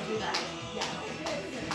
do that. Yeah.